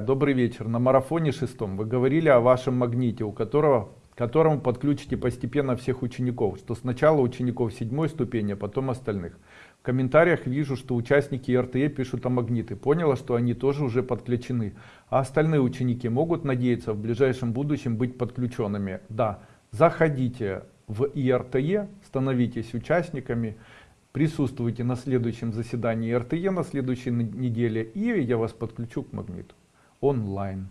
Добрый вечер. На марафоне шестом вы говорили о вашем магните, у которого которому подключите постепенно всех учеников, что сначала учеников седьмой ступени, а потом остальных. В комментариях вижу, что участники РТЕ пишут о магниты. Поняла, что они тоже уже подключены. А остальные ученики могут надеяться в ближайшем будущем быть подключенными? Да. Заходите в ИРТЕ, становитесь участниками, присутствуйте на следующем заседании РТЕ на следующей неделе, и я вас подключу к магниту онлайн.